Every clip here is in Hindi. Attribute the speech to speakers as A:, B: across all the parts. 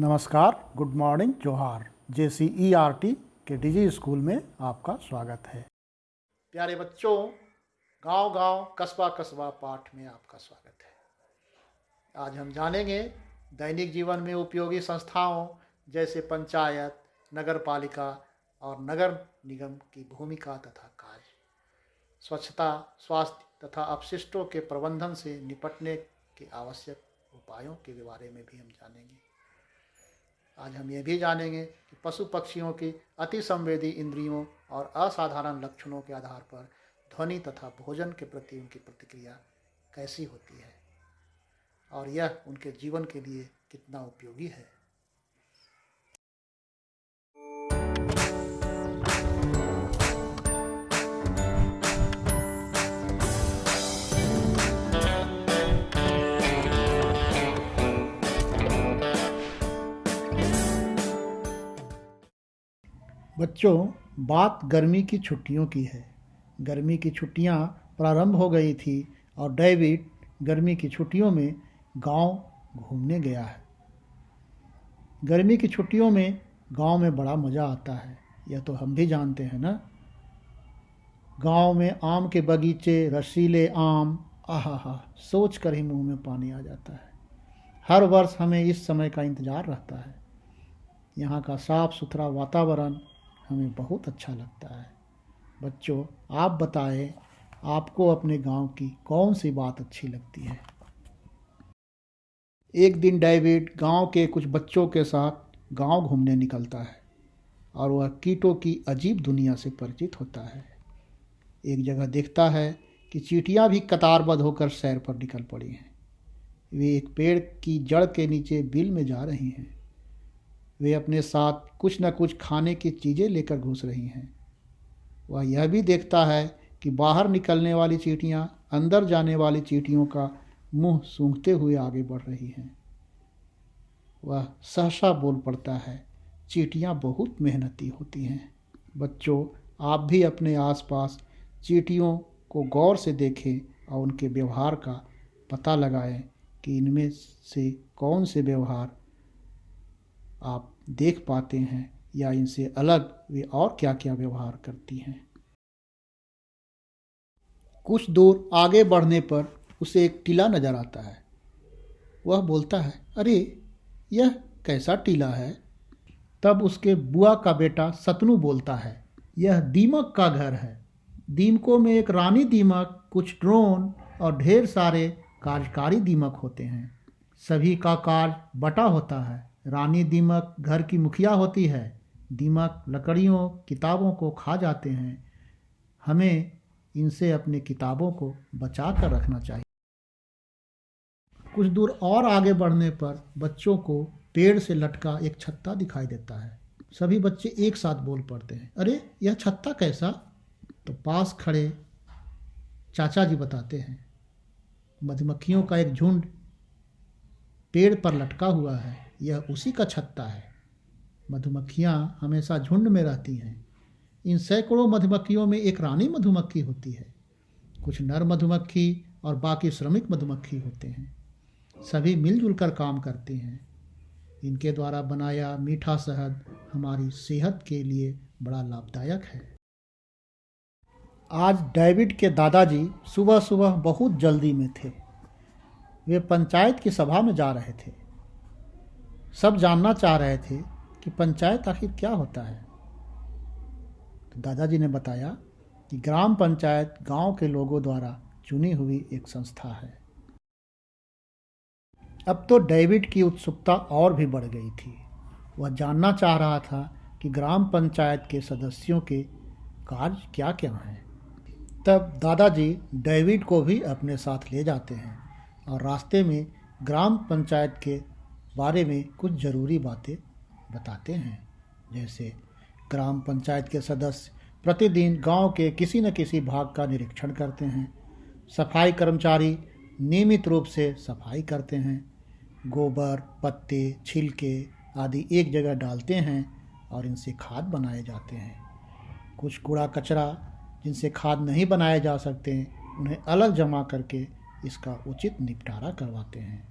A: नमस्कार, गुड मॉर्निंग, जोहार। J C E R T के डिजी स्कूल में आपका स्वागत है। प्यारे बच्चों गाँव गाँव कस्बा कस्बा पाठ में आपका स्वागत है। आज हम जानेंगे दैनिक जीवन में उपयोगी संस्थाओं, जैसे पंचायत नगर पालिका और नगर निगम की भूमिका तथा कार्य। स्वच्छता, स्वास्थ्य तथा अपशिष्टों के प्रबंधन से निपटने के आवश्यक उपायों के बारे में भी हम जानेंगे। आज हम ये भी जानेंगे कि पशु पक्षियों की अति संवेदी इंद्रियों और असाधारण लक्षणों के आधार पर ध्वनि तथा भोजन के प्रति उनकी प्रतिक्रिया कैसी होती है? और यह उनके जीवन के लिए कितना उपयोगी है? बच्चों, बात गर्मी की छुट्टियों की है। गर्मी की छुट्टियाँ प्रारंभ हो गई थी और डेविड गर्मी की छुट्टियों में गाँव घूमने गया है। गर्मी की छुट्टियों में गाँव में बड़ा मज़ा आता है, यह तो हम भी जानते हैं ना। गाँव में आम के बगीचे, रसीले आम आहा सोच कर ही मुँह में पानी आ जाता है। हर वर्ष हमें इस समय का इंतज़ार रहता है। यहाँ का साफ़ सुथरा वातावरण हमें बहुत अच्छा लगता है। बच्चों, आप बताएँ, आपको अपने गाँव की कौन सी बात अच्छी लगती है? एक दिन डेविड गाँव के कुछ बच्चों के साथ गाँव घूमने निकलता है और वह कीटों की अजीब दुनिया से परिचित होता है। एक जगह देखता है कि चीटियाँ भी कतारबद्ध होकर सैर पर निकल पड़ी हैं। वे एक पेड़ की जड़ के नीचे बिल में जा रही हैं। वे अपने साथ कुछ न कुछ खाने की चीज़ें लेकर घुस रही हैं। वह यह भी देखता है कि बाहर निकलने वाली चीटियाँ, अंदर जाने वाली चीटियों का मुँह सूंघते हुए आगे बढ़ रही हैं। वह सहसा बोल पड़ता है, चीटियाँ बहुत मेहनती होती हैं। बच्चों, आप भी अपने आसपास चीटियों को गौर से देखें और उनके व्यवहार का पता लगाएँ कि इनमें से कौन से व्यवहार आप देख पाते हैं या इनसे अलग वे और क्या क्या व्यवहार करती हैं। कुछ दूर आगे बढ़ने पर उसे एक टीला नज़र आता है। वह बोलता है, अरे, यह कैसा टीला है? तब उसके बुआ का बेटा सतनु बोलता है, यह दीमक का घर है। दीमकों में एक रानी दीमक, कुछ ड्रोन और ढेर सारे कार्यकारी दीमक होते हैं। सभी का कार्य बटा होता है। रानी दीमक घर की मुखिया होती है। दीमक लकड़ियों, किताबों को खा जाते हैं। हमें इनसे अपने किताबों को बचा कर रखना चाहिए। कुछ दूर और आगे बढ़ने पर बच्चों को पेड़ से लटका एक छत्ता दिखाई देता है। सभी बच्चे एक साथ बोल पड़ते हैं, अरे, यह छत्ता कैसा? तो पास खड़े चाचा जी बताते हैं, मधुमक्खियों का एक झुंड पेड़ पर लटका हुआ है। यह उसी का छत्ता है। मधुमक्खियाँ हमेशा झुंड में रहती हैं। इन सैकड़ों मधुमक्खियों में एक रानी मधुमक्खी होती है। कुछ नर मधुमक्खी और बाकी श्रमिक मधुमक्खी होते हैं। सभी मिलजुल कर काम करते हैं। इनके द्वारा बनाया मीठा शहद हमारी सेहत के लिए बड़ा लाभदायक है। आज डेविड के दादाजी सुबह सुबह बहुत जल्दी में थे। वे पंचायत की सभा में जा रहे थे। सब जानना चाह रहे थे कि पंचायत आखिर क्या होता है। तो दादाजी ने बताया कि ग्राम पंचायत गाँव के लोगों द्वारा चुनी हुई एक संस्था है। अब तो डेविड की उत्सुकता और भी बढ़ गई थी। वह जानना चाह रहा था कि ग्राम पंचायत के सदस्यों के कार्य क्या क्या हैं। तब दादाजी डेविड को भी अपने साथ ले जाते हैं और रास्ते में ग्राम पंचायत के बारे में कुछ ज़रूरी बातें बताते हैं। जैसे ग्राम पंचायत के सदस्य प्रतिदिन गाँव के किसी न किसी भाग का निरीक्षण करते हैं। सफ़ाई कर्मचारी नियमित रूप से सफ़ाई करते हैं। गोबर, पत्ते, छिलके आदि एक जगह डालते हैं और इनसे खाद बनाए जाते हैं। कुछ कूड़ा कचरा जिनसे खाद नहीं बनाए जा सकते, उन्हें अलग जमा करके इसका उचित निपटारा करवाते हैं।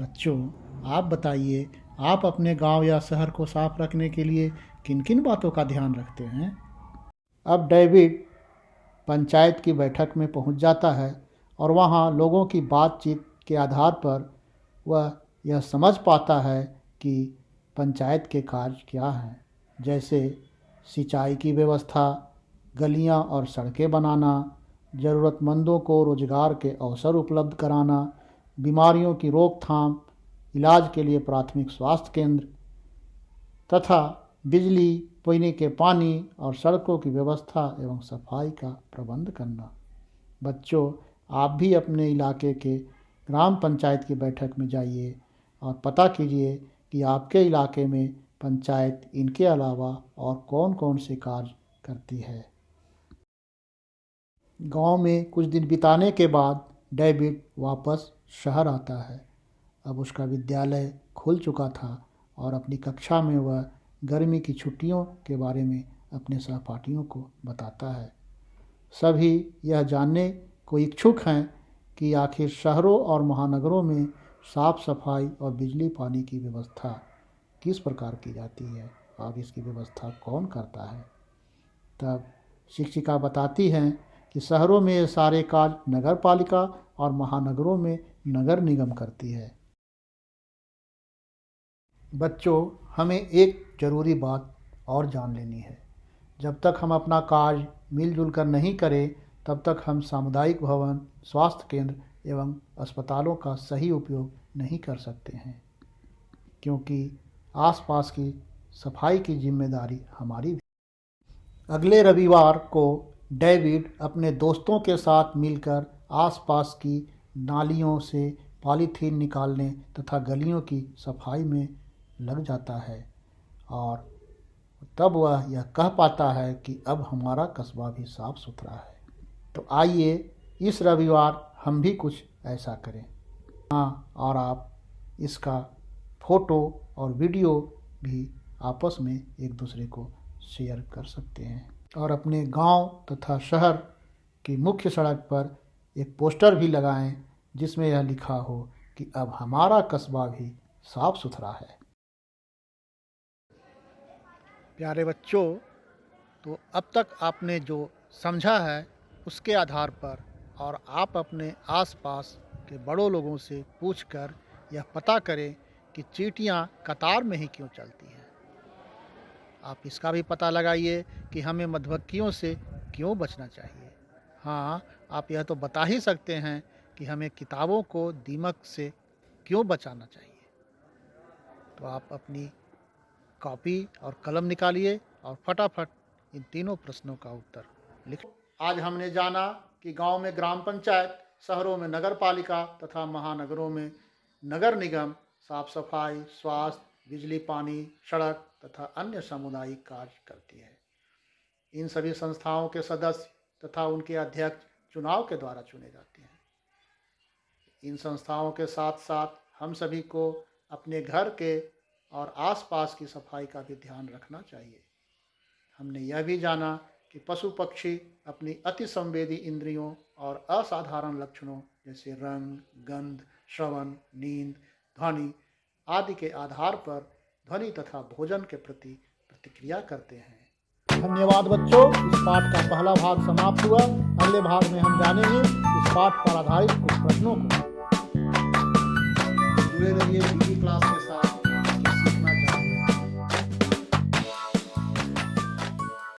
A: बच्चों, आप बताइए, आप अपने गाँव या शहर को साफ़ रखने के लिए किन किन बातों का ध्यान रखते हैं? अब डेविड पंचायत की बैठक में पहुँच जाता है और वहाँ लोगों की बातचीत के आधार पर वह यह समझ पाता है कि पंचायत के कार्य क्या हैं। जैसे सिंचाई की व्यवस्था, गलियाँ और सड़कें बनाना, ज़रूरतमंदों को रोज़गार के अवसर उपलब्ध कराना बीमारियों की रोकथाम, इलाज के लिए प्राथमिक स्वास्थ्य केंद्र, तथा बिजली, पीने के पानी और सड़कों की व्यवस्था एवं सफ़ाई का प्रबंध करना। बच्चों, आप भी अपने इलाके के ग्राम पंचायत की बैठक में जाइए और पता कीजिए कि आपके इलाके में पंचायत इनके अलावा और कौन कौन से कार्य करती है। गाँव में कुछ दिन बिताने के बाद डेविड वापस शहर आता है। अब उसका विद्यालय खुल चुका था और अपनी कक्षा में वह गर्मी की छुट्टियों के बारे में अपने सहपाठियों को बताता है। सभी यह जानने को इच्छुक हैं कि आखिर शहरों और महानगरों में साफ़ सफ़ाई और बिजली पानी की व्यवस्था किस प्रकार की जाती है, और इसकी व्यवस्था कौन करता है? तब शिक्षिका बताती हैं कि शहरों में ये सारे कार्य नगर पालिका और महानगरों में नगर निगम करती है। बच्चों, हमें एक ज़रूरी बात और जान लेनी है। जब तक हम अपना कार्य मिलजुल कर नहीं करें, तब तक हम सामुदायिक भवन, स्वास्थ्य केंद्र एवं अस्पतालों का सही उपयोग नहीं कर सकते हैं, क्योंकि आसपास की सफ़ाई की ज़िम्मेदारी हमारी भी अगले रविवार को डेविड अपने दोस्तों के साथ मिलकर आसपास की नालियों से पॉलीथीन निकालने तथा गलियों की सफ़ाई में लग जाता है और तब वह यह कह पाता है कि अब हमारा कस्बा भी साफ़ सुथरा है। तो आइए इस रविवार हम भी कुछ ऐसा करें। हाँ और आप इसका फ़ोटो और वीडियो भी आपस में एक दूसरे को शेयर कर सकते हैं। और अपने गाँव तथा शहर की मुख्य सड़क पर एक पोस्टर भी लगाएँ, जिसमें यह लिखा हो कि अब हमारा कस्बा भी साफ़ सुथरा है। प्यारे बच्चों तो अब तक आपने जो समझा है, उसके आधार पर और आप अपने आसपास के बड़ों लोगों से पूछकर यह पता करें कि चीटियाँ कतार में ही क्यों चलती हैं। आप इसका भी पता लगाइए कि हमें मधुमक्खियों से क्यों बचना चाहिए। हाँ आप यह तो बता ही सकते हैं कि हमें किताबों को दीमक से क्यों बचाना चाहिए। तो आप अपनी कॉपी और कलम निकालिए और फटाफट इन तीनों प्रश्नों का उत्तर लिख। आज हमने जाना कि गाँव में ग्राम पंचायत, शहरों में नगर पालिका तथा महानगरों में नगर निगम, साफ़ सफ़ाई, स्वास्थ्य, बिजली, पानी, सड़क तथा अन्य सामुदायिक कार्य करती है। इन सभी संस्थाओं के सदस्य तथा उनके अध्यक्ष चुनाव के द्वारा चुने जाते हैं। इन संस्थाओं के साथ साथ हम सभी को अपने घर के और आसपास की सफ़ाई का भी ध्यान रखना चाहिए। हमने यह भी जाना कि पशु पक्षी अपनी अति संवेदी इंद्रियों और असाधारण लक्षणों जैसे रंग, गंध, श्रवण, नींद, ध्वनि आदि के आधार पर ध्वनि तथा भोजन के प्रति प्रतिक्रिया करते हैं। धन्यवाद बच्चों, इस पाठ का पहला भाग समाप्त हुआ। अगले भाग में हम जानेंगे इस पाठ पर आधारित कुछ प्रश्नों को। जुड़े रहिए क्लास के साथ।